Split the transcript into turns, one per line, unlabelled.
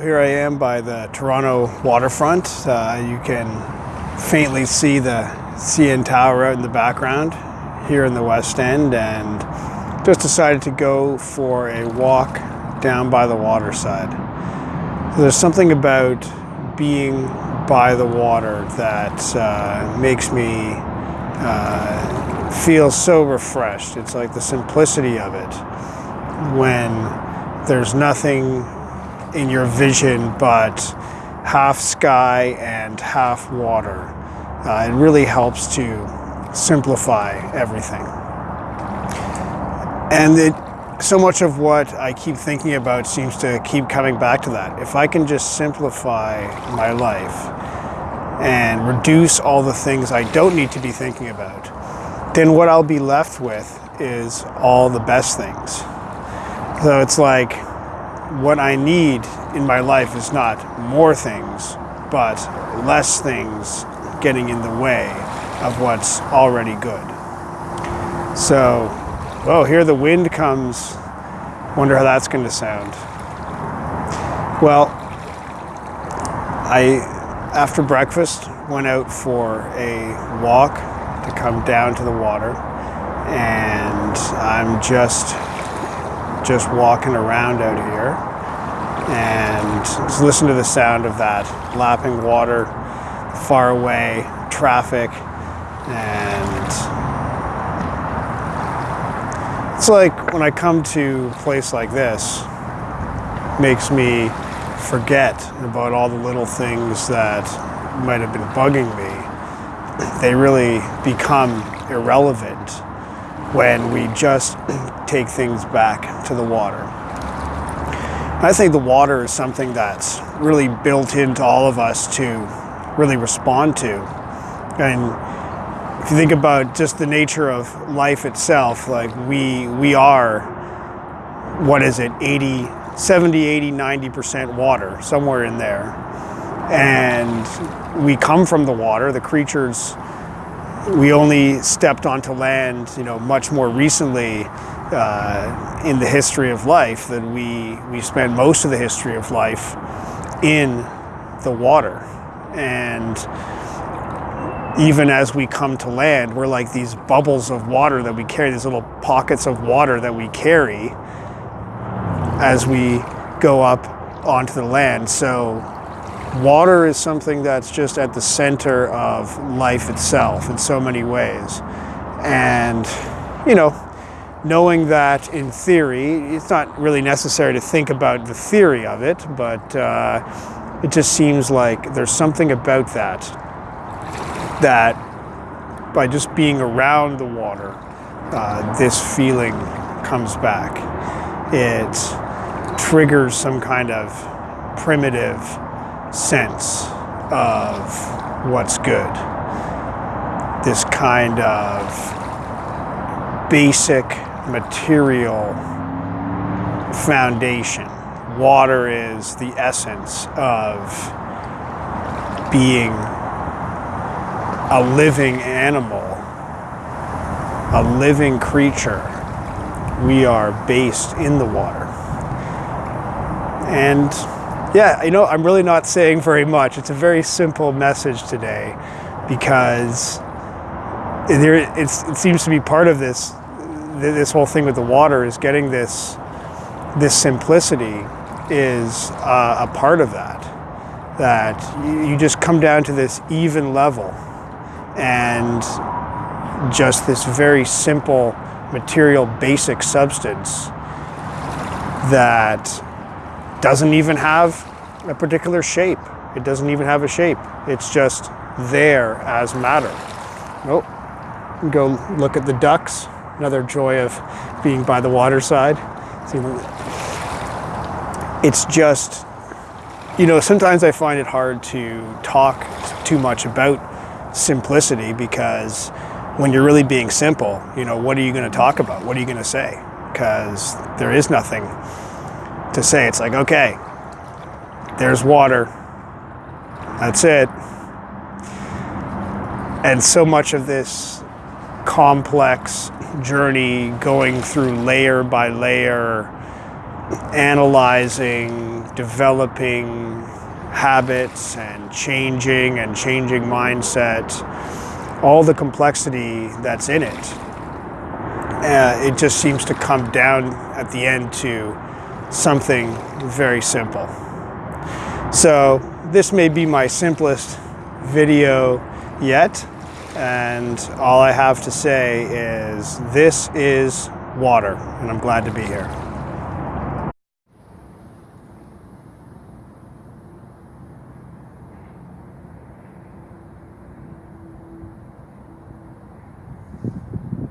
Here I am by the Toronto waterfront. Uh, you can faintly see the CN Tower out in the background here in the West End and just decided to go for a walk down by the waterside. There's something about being by the water that uh, makes me uh, feel so refreshed. It's like the simplicity of it when there's nothing in your vision but half sky and half water. Uh, it really helps to simplify everything. And it, so much of what I keep thinking about seems to keep coming back to that. If I can just simplify my life and reduce all the things I don't need to be thinking about, then what I'll be left with is all the best things. So it's like what I need in my life is not more things, but less things getting in the way of what's already good. So, oh, here the wind comes. Wonder how that's going to sound. Well, I, after breakfast, went out for a walk to come down to the water, and I'm just just walking around out here and just listen to the sound of that lapping water far away traffic and it's like when I come to a place like this makes me forget about all the little things that might have been bugging me. They really become irrelevant when we just take things back to the water. I think the water is something that's really built into all of us to really respond to. And if you think about just the nature of life itself, like we we are what is it 80 70 80 90% water somewhere in there and we come from the water the creatures we only stepped onto land, you know, much more recently uh, in the history of life than we we spent most of the history of life in the water, and even as we come to land, we're like these bubbles of water that we carry, these little pockets of water that we carry as we go up onto the land. So water is something that's just at the center of life itself in so many ways. And, you know, knowing that in theory, it's not really necessary to think about the theory of it, but uh, it just seems like there's something about that that by just being around the water, uh, this feeling comes back. It triggers some kind of primitive sense of what's good. This kind of basic material foundation. Water is the essence of being a living animal, a living creature. We are based in the water. And yeah, you know, I'm really not saying very much. It's a very simple message today because there, it seems to be part of this, this whole thing with the water is getting this, this simplicity is uh, a part of that. That you just come down to this even level and just this very simple material basic substance that doesn't even have a particular shape. It doesn't even have a shape. It's just there as matter. Oh, go look at the ducks. Another joy of being by the waterside. It's just, you know, sometimes I find it hard to talk too much about simplicity because when you're really being simple, you know, what are you going to talk about? What are you going to say? Because there is nothing to say. It's like, okay, there's water. That's it. And so much of this complex journey going through layer by layer analyzing, developing habits and changing and changing mindset, all the complexity that's in it. Uh, it just seems to come down at the end to something very simple. So this may be my simplest video yet. And all I have to say is this is water, and I'm glad to be here.